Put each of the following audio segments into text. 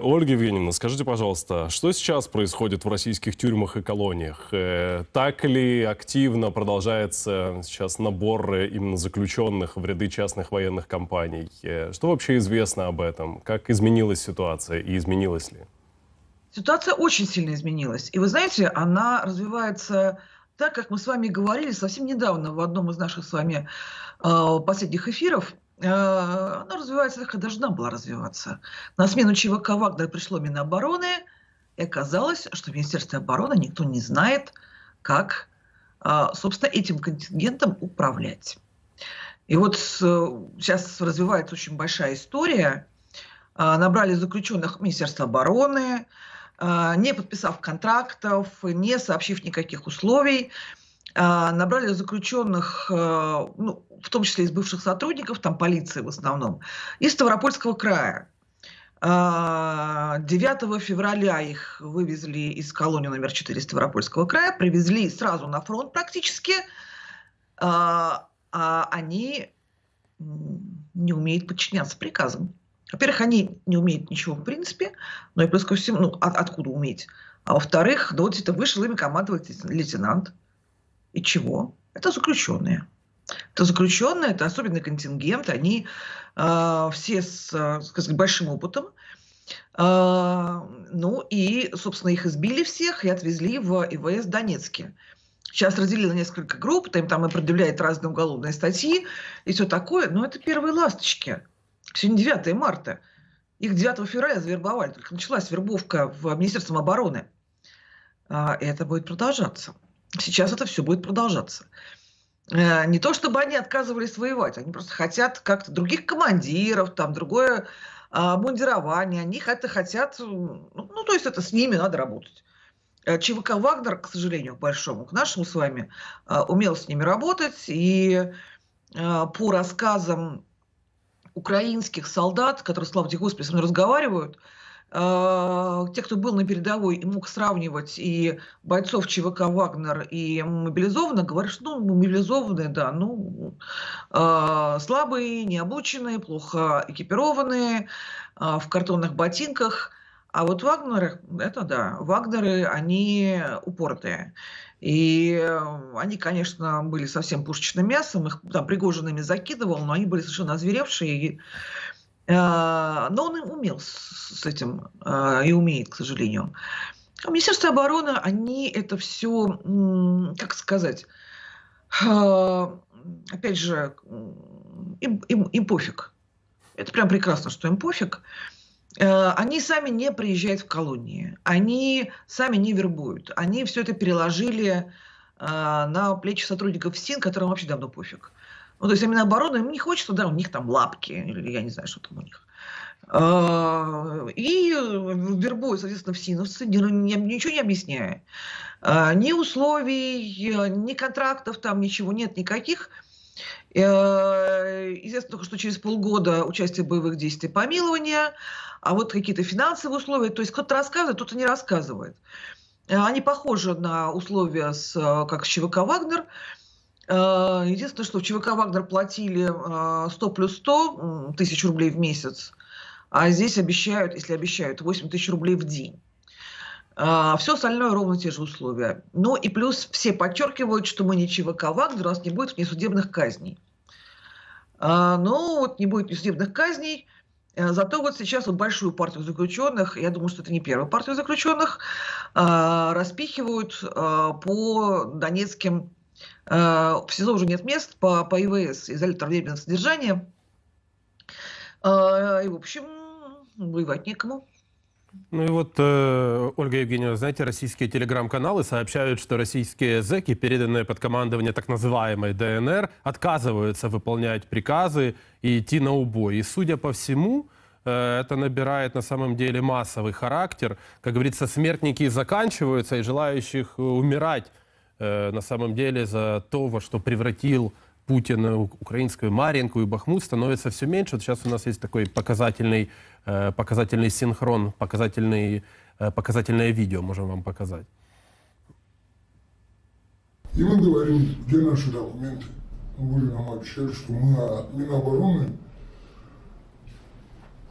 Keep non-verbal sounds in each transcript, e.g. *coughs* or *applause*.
Ольга Евгеньевна, скажите, пожалуйста, что сейчас происходит в российских тюрьмах и колониях? Э, так ли активно продолжается сейчас набор э, именно заключенных в ряды частных военных компаний? Э, что вообще известно об этом? Как изменилась ситуация и изменилась ли? Ситуация очень сильно изменилась. И вы знаете, она развивается так, как мы с вами говорили совсем недавно в одном из наших с вами э, последних эфиров – она развивается как должна была развиваться. На смену ЧВК Вагнер пришло Минобороны, и оказалось, что в Министерстве обороны никто не знает, как, э, собственно, этим контингентом управлять. И вот сейчас развивается очень большая история. Э, набрали заключенных Министерства обороны, не подписав контрактов, не сообщив никаких условий. А, набрали заключенных, э, ну, в том числе из бывших сотрудников, там полиции в основном, из Ставропольского края. 9 а, февраля их вывезли из колонии номер 4 Ставропольского края, привезли сразу на фронт практически. А, а они не умеют подчиняться приказам. Во-первых, они не умеют ничего в принципе, но и плюс ко всему, ну, от, откуда уметь? А во-вторых, да вот это вышел ими командовать лейтенант. И чего? Это заключенные. Это заключенные, это особенный контингент, они э, все с, э, сказать, большим опытом. Э, ну и, собственно, их избили всех и отвезли в ИВС Донецке. Сейчас разделили несколько групп, там, там и предъявляют разные уголовные статьи и все такое. Но это первые ласточки. Сегодня 9 марта. Их 9 февраля завербовали. Только началась вербовка в Министерстве обороны. А, и это будет продолжаться. Сейчас это все будет продолжаться. Э, не то, чтобы они отказывались воевать, они просто хотят как-то других командиров, там, другое а, мундирование. Они это хотят, ну, то есть это с ними надо работать. Э, ЧВК «Вагнер», к сожалению, к большому, к нашему с вами, а, умел с ними работать. И а, по рассказам украинских солдат, которые, слава тебе Господи, со мной разговаривают, а, те, кто был на передовой и мог сравнивать и бойцов ЧВК «Вагнер», и мобилизованных, говорят, что ну, мобилизованные, да, ну, э, слабые, необученные, плохо экипированные, э, в картонных ботинках. А вот Вагнеры, это да, Вагнеры, они упоротые. И они, конечно, были совсем пушечным мясом, их там Пригожин закидывал, но они были совершенно озверевшие. И но он умел с этим а, и умеет, к сожалению. А Министерство обороны, они это все, как сказать, опять же, им, им, им пофиг. Это прям прекрасно, что им пофиг. Они сами не приезжают в колонии, они сами не вербуют, они все это переложили на плечи сотрудников СИН, которым вообще давно пофиг. Ну, то есть именно обороны им не хочется, да, у них там лапки, или я не знаю, что там у них. А, и вербуют, соответственно, в СИНовцы, ничего не объясняя. А, ни условий, ни контрактов там, ничего нет никаких. Э, известно только, что через полгода участие в боевых действий помилования, а вот какие-то финансовые условия. То есть кто-то рассказывает, кто-то не рассказывает. Э, они похожи на условия, с, как с ЧВК «Вагнер», единственное, что в ЧВК «Вагнер» платили 100 э, плюс 100 тысяч рублей в месяц, а здесь обещают, если обещают, 8 тысяч рублей в день. Э, Все остальное ровно те же условия. Ну и плюс все подчеркивают, что мы не ЧВК «Вагнер», у нас не будет внесудебных казней. Ну вот не будет внесудебных казней, Зато вот сейчас вот большую партию заключенных, я думаю, что это не первая партия заключенных, распихивают по донецким Э, в СИЗО уже нет мест по, по ИВС, изолятор временного содержания. Э, и, в общем, воевать некому. Ну и вот, э, Ольга Евгеньевна, знаете, российские телеграм-каналы сообщают, что российские зэки, переданные под командование так называемой ДНР, отказываются выполнять приказы и идти на убой. И, судя по всему, э, это набирает на самом деле массовый характер. Как говорится, смертники заканчиваются, и желающих умирать Э, на самом деле за то, во что превратил Путин украинскую Маринку и Бахмут, становится все меньше. Вот сейчас у нас есть такой показательный, э, показательный синхрон, показательный, э, показательное видео, можем вам показать. И мы говорим, где наши документы. Мы были нам обещали, что мы от Минобороны,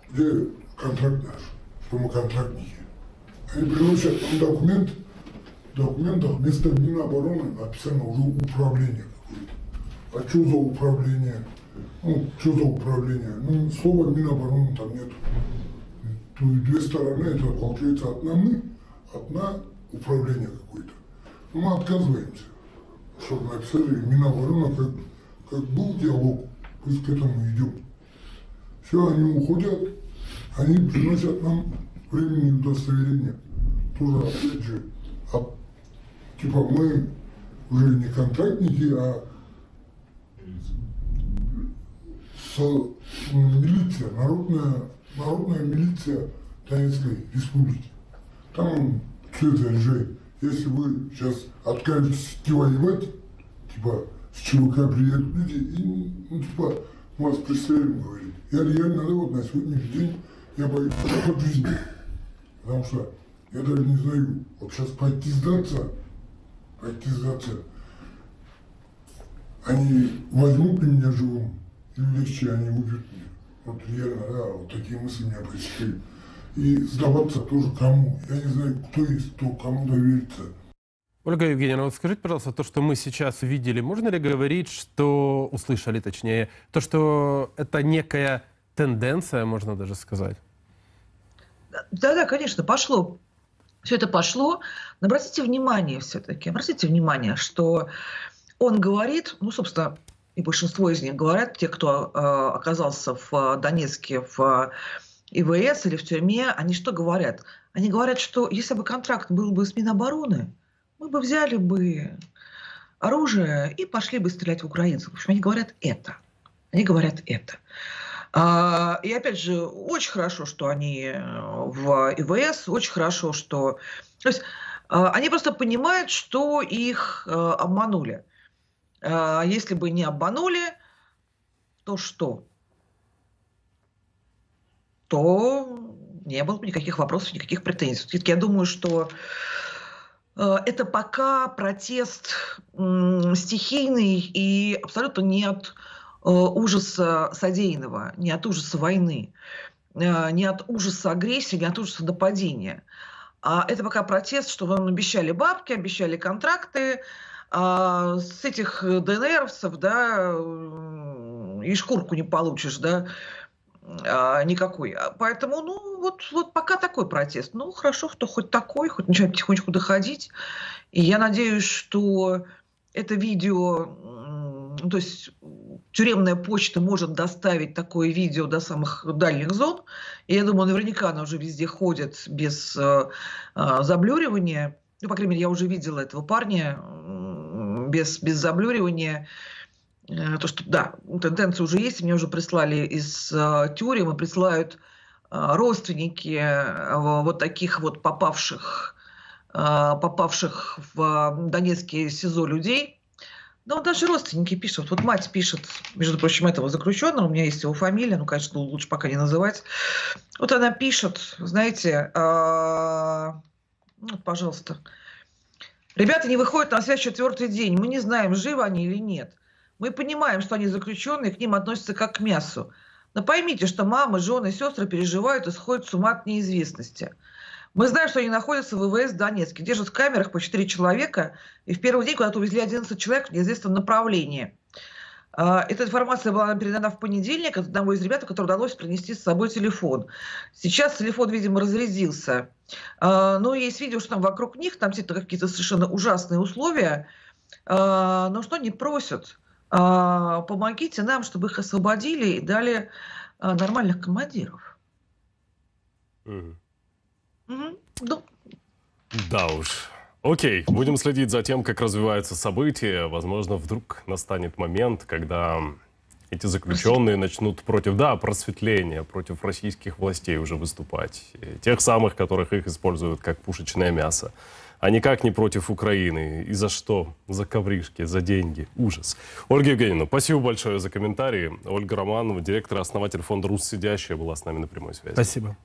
где контракт наш. что мы контрактники. Они приносят нам документ, в документах вместо Минобороны написано уже управление какое-то. А что за управление? Ну, что за управление? Ну, слова Минобороны там нет. То есть две стороны, это получается одна мы, одна управление какое-то. Но мы отказываемся, чтобы написали Минобороны, как, как был диалог, пусть к этому идем. Все, они уходят, они приносят нам временные удостоверения. Тоже, опять же, от- типа мы уже не контрактники, а со, милиция, народная, народная милиция Донецкой республики. Там цвет режей. Если вы сейчас откажетесь идти воевать, типа с ЧВК приедут люди и, ну, типа, мы вас пристрелим, говорит. Я реально, да, вот на сегодняшний день я боюсь *coughs* жизни. Потому что я даже не знаю, вот сейчас пойти сдаться, сдаться, они возьмут ли меня живым, или легче они убьют меня. Вот реально, да, вот такие мысли меня посещали. И сдаваться тоже кому. Я не знаю, кто есть, кто кому довериться. Ольга Евгеньевна, вот скажите, пожалуйста, то, что мы сейчас видели, можно ли говорить, что, услышали точнее, то, что это некая тенденция, можно даже сказать? Да-да, конечно, пошло. Все это пошло. Но обратите внимание все-таки, обратите внимание, что он говорит, ну, собственно, и большинство из них говорят, те, кто э, оказался в Донецке, в ИВС или в тюрьме, они что говорят? Они говорят, что если бы контракт был бы с Минобороны, мы бы взяли бы оружие и пошли бы стрелять в украинцев. В общем, они говорят это. Они говорят это. А, И опять же, очень хорошо, что они э, в ИВС, очень хорошо, что... То есть а, они просто понимают, что их э, обманули. А Если бы не обманули, то что? То не было бы никаких вопросов, никаких претензий. Все-таки я думаю, что э, это пока протест стихийный и абсолютно не от ужаса содеянного, не от ужаса войны, э, не от ужаса агрессии, не от ужаса нападения. А это пока протест, что вам обещали бабки, обещали контракты, а с этих ДНРовцев, да, м, и шкурку не получишь, да, а, никакой. А Поэтому, ну, вот, вот пока такой протест. Ну, хорошо, что хоть такой, хоть начинает потихонечку доходить. И я надеюсь, что это видео, то есть тюремная почта может доставить такое видео до самых дальних зон. И я думаю, наверняка оно уже везде ходит без э, э, заблюривания. Ну, по крайней мере, я уже видела этого парня без, без заблюривания. Э, То, что, да, тенденция уже есть. Мне уже прислали из э, тюрем, и присылают э, родственники э, вот таких вот попавших, э, попавших в э, Донецкие СИЗО людей. Ну, даже родственники пишут. Вот мать пишет, между прочим, этого заключенного, у меня есть его фамилия, ну, конечно, лучше пока не называть. Вот она пишет, знаете, а, ну, вот, пожалуйста, ребята не выходят на связь четвертый день, мы не знаем, живы они или нет. Мы понимаем, что они заключенные, к ним относятся как к мясу. Но поймите, что мамы, жены, сестры переживают и сходят с ума от неизвестности. Мы знаем, что они находятся в ВВС Донецке, держат в камерах по 4 человека, и в первый день куда-то увезли 11 человек в неизвестном направлении. А, Эта информация была передана в понедельник от одного из ребят, который удалось принести с собой телефон. Сейчас телефон, видимо, разрядился. А, Но есть видео, что там вокруг них, там какие-то совершенно ужасные условия. А, Но что они просят? Помогите нам, чтобы их освободили и дали нормальных командиров. Мгм. Да уж. Окей, будем следить за тем, как развиваются события. Возможно, вдруг настанет момент, когда эти заключенные начнут против, да, просветления, против российских властей уже выступать. И Тех самых, которых их используют как пушечное мясо. А никак не против Украины. И за что? За ковришки, за деньги. Ужас. Ольга Евгеньевна, спасибо большое за комментарии. Ольга Романова, директор и основатель фонда «Рус Сидящая» была с нами на прямой связи. Спасибо.